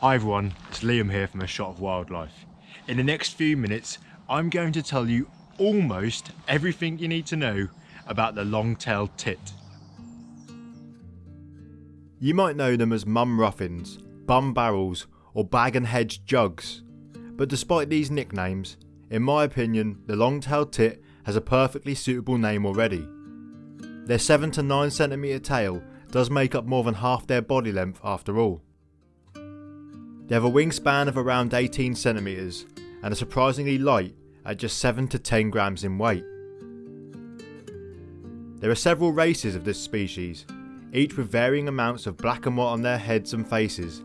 Hi everyone, it's Liam here from A Shot of Wildlife. In the next few minutes, I'm going to tell you almost everything you need to know about the long-tailed tit. You might know them as mum ruffins, bum barrels or bag and hedge jugs. But despite these nicknames, in my opinion the long-tailed tit has a perfectly suitable name already. Their 7 to 9 centimetre tail does make up more than half their body length after all. They have a wingspan of around 18 centimetres and are surprisingly light at just 7 to 10 grams in weight. There are several races of this species, each with varying amounts of black and white on their heads and faces.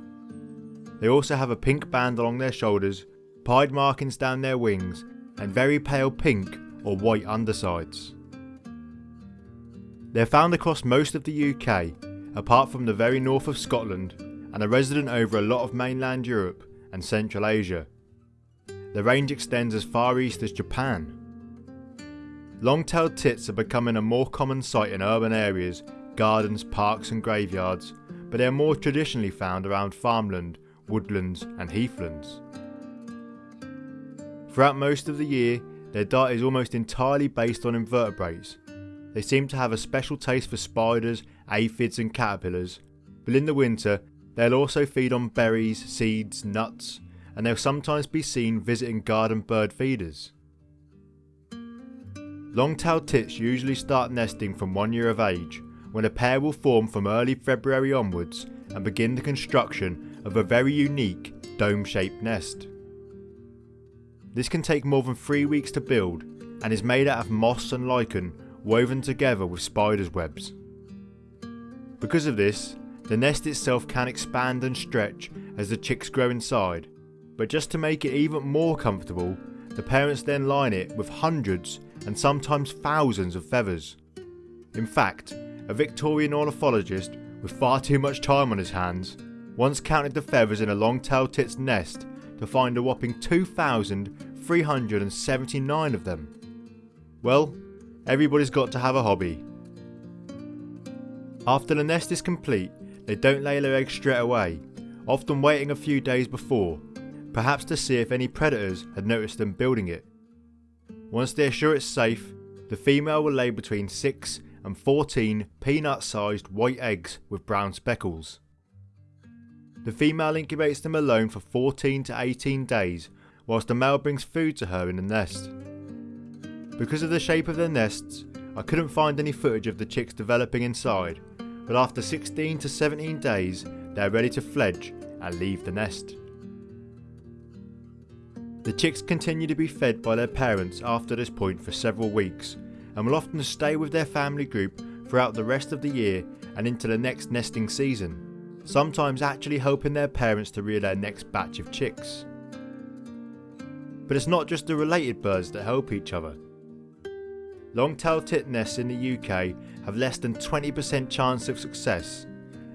They also have a pink band along their shoulders, pied markings down their wings and very pale pink or white undersides. They are found across most of the UK, apart from the very north of Scotland, and are resident over a lot of mainland Europe and Central Asia. The range extends as far east as Japan. Long-tailed tits are becoming a more common sight in urban areas, gardens, parks and graveyards, but they are more traditionally found around farmland, woodlands and heathlands. Throughout most of the year, their diet is almost entirely based on invertebrates. They seem to have a special taste for spiders, aphids and caterpillars, but in the winter they'll also feed on berries, seeds, nuts, and they'll sometimes be seen visiting garden bird feeders. Long-tailed tits usually start nesting from one year of age, when a pair will form from early February onwards and begin the construction of a very unique dome-shaped nest. This can take more than 3 weeks to build and is made out of moss and lichen woven together with spiders webs. Because of this, the nest itself can expand and stretch as the chicks grow inside, but just to make it even more comfortable, the parents then line it with hundreds and sometimes thousands of feathers. In fact, a Victorian ornithologist with far too much time on his hands once counted the feathers in a long-tailed tit's nest to find a whopping 2,379 of them. Well, everybody's got to have a hobby. After the nest is complete, they don't lay their eggs straight away, often waiting a few days before, perhaps to see if any predators had noticed them building it. Once they're sure it's safe, the female will lay between 6 and 14 peanut sized white eggs with brown speckles. The female incubates them alone for 14 to 18 days whilst the male brings food to her in the nest. Because of the shape of their nests, I couldn't find any footage of the chicks developing inside, but after 16 to 17 days they are ready to fledge and leave the nest. The chicks continue to be fed by their parents after this point for several weeks and will often stay with their family group throughout the rest of the year and into the next nesting season, sometimes actually helping their parents to rear their next batch of chicks. But it's not just the related birds that help each other. Long-tailed tit nests in the UK have less than 20% chance of success,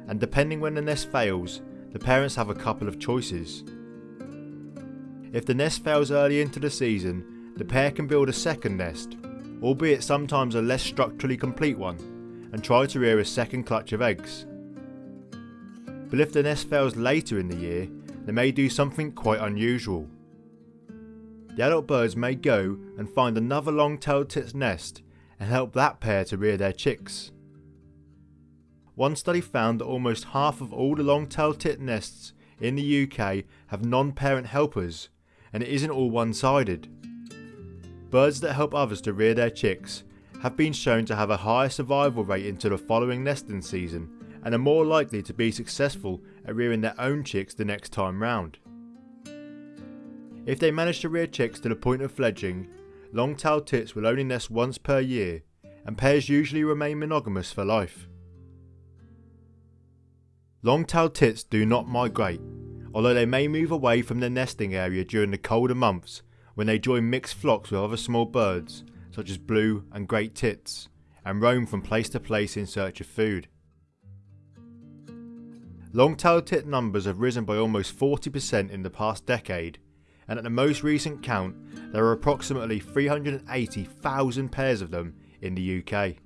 and depending when the nest fails, the parents have a couple of choices. If the nest fails early into the season, the pair can build a second nest, albeit sometimes a less structurally complete one, and try to rear a second clutch of eggs. But if the nest fails later in the year, they may do something quite unusual. The adult birds may go and find another long-tailed tit's nest and help that pair to rear their chicks. One study found that almost half of all the long-tailed tit nests in the UK have non-parent helpers and it isn't all one-sided. Birds that help others to rear their chicks have been shown to have a higher survival rate into the following nesting season and are more likely to be successful at rearing their own chicks the next time round. If they manage to rear chicks to the point of fledging, long-tailed tits will only nest once per year and pairs usually remain monogamous for life. Long-tailed tits do not migrate, although they may move away from their nesting area during the colder months when they join mixed flocks with other small birds such as blue and great tits and roam from place to place in search of food. Long-tailed tit numbers have risen by almost 40% in the past decade and at the most recent count there are approximately 380,000 pairs of them in the UK.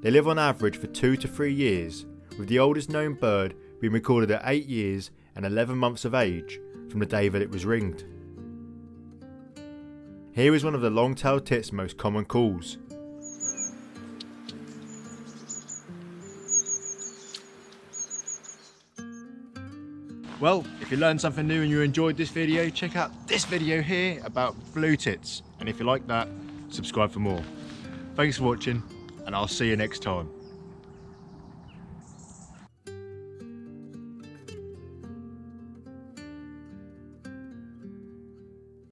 They live on average for 2 to 3 years with the oldest known bird being recorded at 8 years and 11 months of age from the day that it was ringed. Here is one of the long-tailed tit's most common calls. Well, if you learned something new and you enjoyed this video, check out this video here about blue tits. And if you like that, subscribe for more. Thanks for watching, and I'll see you next time.